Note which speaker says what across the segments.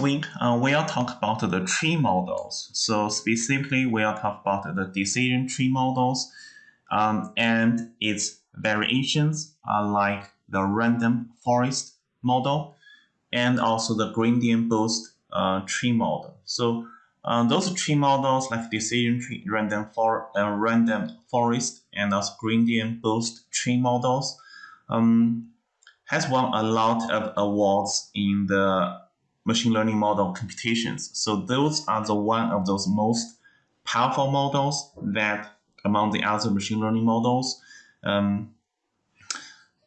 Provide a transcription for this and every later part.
Speaker 1: week, uh, we'll talk about the tree models. So specifically, we'll talk about the decision tree models um, and its variations uh, like the random forest model and also the gradient boost uh, tree model. So uh, those tree models like decision tree, random, for, uh, random forest, and also gradient boost tree models um, has won a lot of awards in the machine learning model computations. So those are the one of those most powerful models that among the other machine learning models. Um,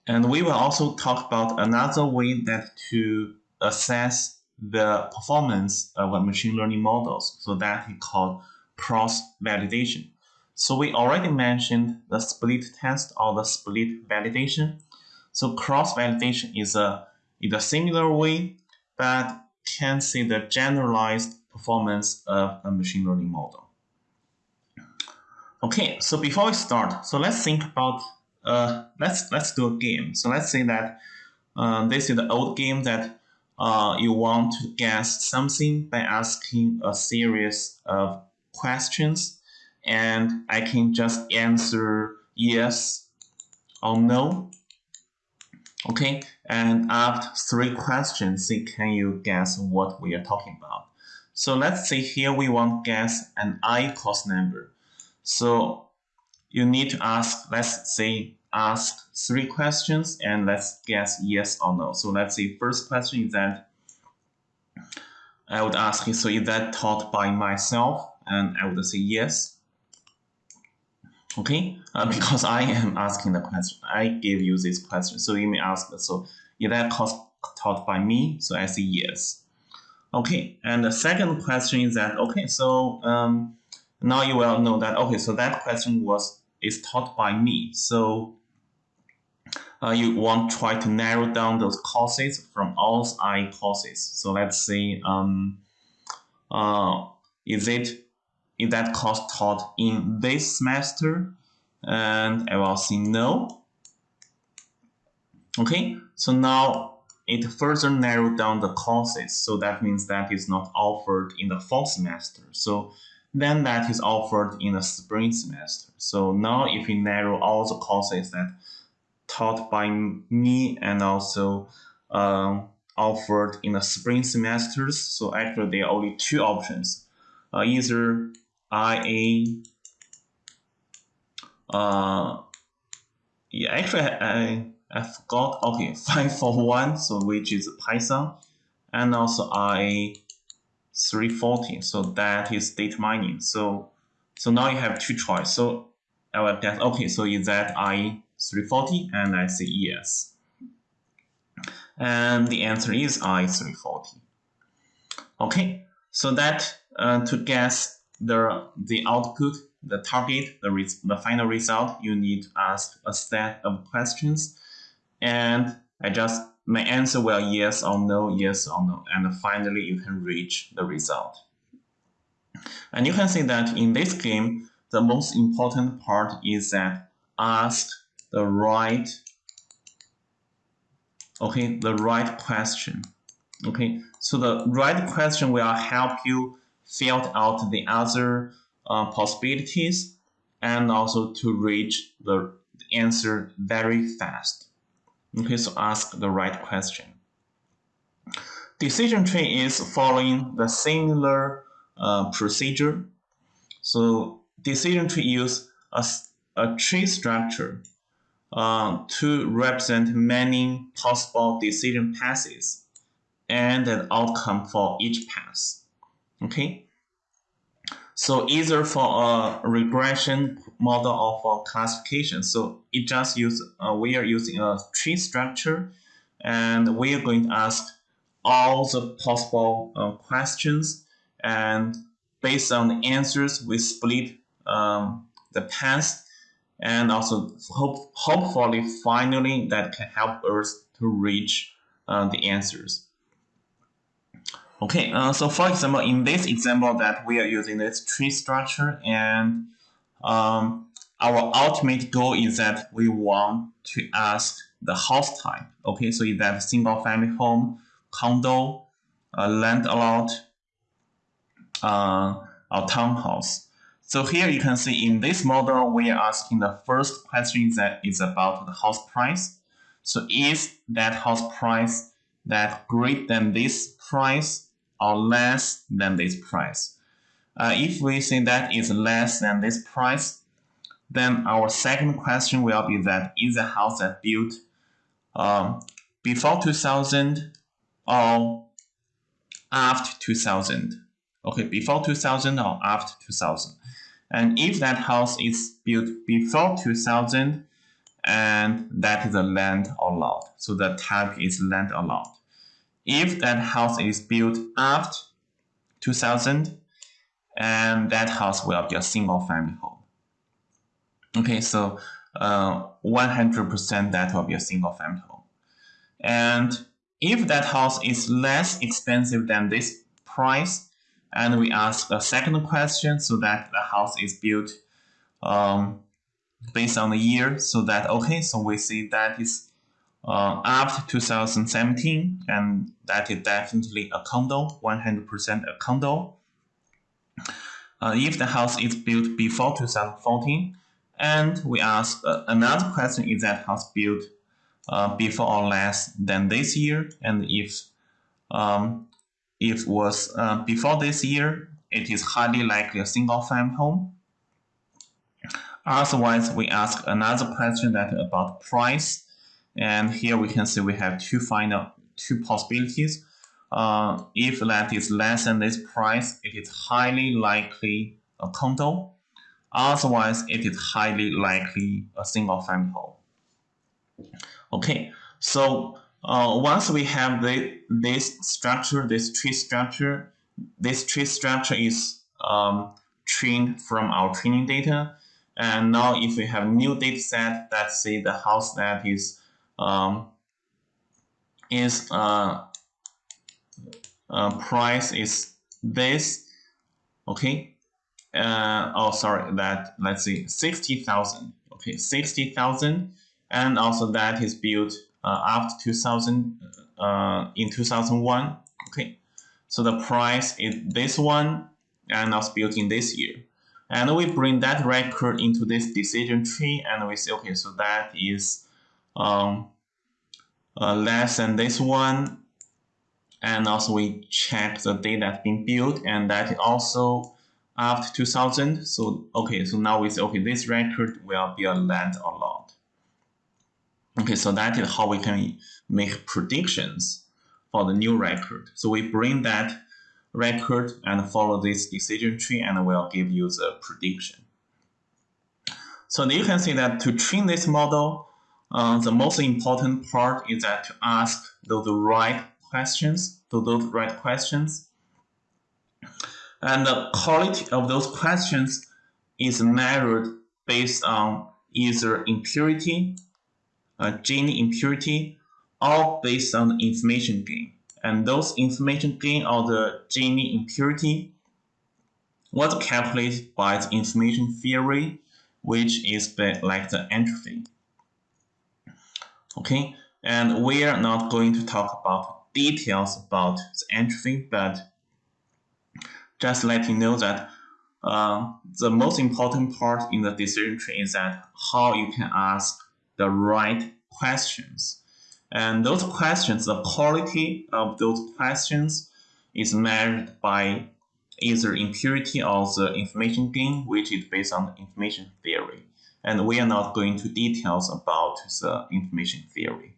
Speaker 1: and we will also talk about another way that to assess the performance of machine learning models. So that is called cross-validation. So we already mentioned the split test or the split validation. So cross-validation is a, is a similar way, but can see the generalized performance of a machine learning model. Okay, so before we start, so let's think about uh, let's let's do a game. So let's say that uh, this is the old game that uh, you want to guess something by asking a series of questions, and I can just answer yes or no. Okay, and after three questions, see can you guess what we are talking about? So let's say here we want guess an i cost number. So you need to ask, let's say, ask three questions and let's guess yes or no. So let's say first question is that I would ask you, so is that taught by myself? And I would say yes. Okay, uh, because I am asking the question, I give you this question. So you may ask, so is that cost taught by me? So I say yes. Okay, and the second question is that, okay, so um, now you will know that, okay, so that question was is taught by me. So uh, you want to try to narrow down those courses from all I courses. So let's say, um, uh, is it is that course taught in this semester? And I will say no. Okay, so now it further narrowed down the courses. So that means that is not offered in the fall semester. So then that is offered in the spring semester. So now if we narrow all the courses that taught by me and also um, offered in the spring semesters, so actually there are only two options. Uh, either IA, uh, yeah, actually I, I forgot, okay, 541, so which is Python, and also IA 340, so that is data mining. So so now you have two choice. So I will guess, okay, so is that I 340? And I say yes. And the answer is I 340. Okay, so that uh, to guess the the output, the target, the, the final result, you need to ask a set of questions. And I just, my answer will yes or no, yes or no. And finally, you can reach the result. And you can see that in this game, the most important part is that ask the right, okay, the right question. Okay, so the right question will help you fill out the other uh, possibilities and also to reach the answer very fast. Okay, so ask the right question. Decision tree is following the similar uh, procedure. So decision tree use a, a tree structure uh, to represent many possible decision paths and an outcome for each path. Okay. So either for a regression model or for classification. So it just use uh, we are using a tree structure, and we are going to ask all the possible uh, questions, and based on the answers, we split um, the path, and also hope hopefully finally that can help us to reach uh, the answers. Okay, uh, so for example, in this example that we are using this tree structure and um, our ultimate goal is that we want to ask the house type. Okay, so is that single family home, condo, uh, land allot uh, our townhouse. So here you can see in this model, we are asking the first question that is about the house price. So is that house price that greater than this price or less than this price? Uh, if we say that is less than this price, then our second question will be that is the house that built um, before 2000 or after 2000? Okay, before 2000 or after 2000. And if that house is built before 2000, and that is a land or lot. So the type is land allowed. If that house is built after 2000, and that house will be a single family home. Okay, so 100% uh, that will be a single family home. And if that house is less expensive than this price, and we ask a second question so that the house is built um, based on the year so that okay so we see that is uh, after 2017 and that is definitely a condo 100% a condo. Uh, if the house is built before 2014 and we ask uh, another question is that house built uh, before or less than this year? And if um, if was uh, before this year it is highly likely a single family home. Otherwise we ask another question that about price and here we can see we have two final two possibilities. Uh, if that is less than this price it is highly likely a condo. Otherwise it is highly likely a single family home. Okay, so uh, once we have the, this structure, this tree structure, this tree structure is um, trained from our training data. And now if we have new data set, let's say the house that is um, is uh, uh, price is this, okay? Uh, oh, sorry, that let's see, 60,000, okay, 60,000 and also that is built uh, after 2000 uh, in 2001 okay so the price is this one and also built in this year and we bring that record into this decision tree and we say okay so that is um, uh, less than this one and also we check the date that's been built and that also after 2000 so okay so now we say okay this record will be a land or lot Okay, so that is how we can make predictions for the new record. So we bring that record and follow this decision tree and we'll give you the prediction. So you can see that to train this model, uh, the most important part is that to ask those right questions, to those right questions. And the quality of those questions is measured based on either impurity uh, Gini impurity, all based on information gain. And those information gain or the Gini impurity was calculated by the information theory, which is like the entropy. Okay, and we are not going to talk about details about the entropy, but just let you know that uh, the most important part in the decision tree is that how you can ask the right questions. And those questions, the quality of those questions is measured by either impurity or the information gain, which is based on information theory. And we are not going to details about the information theory.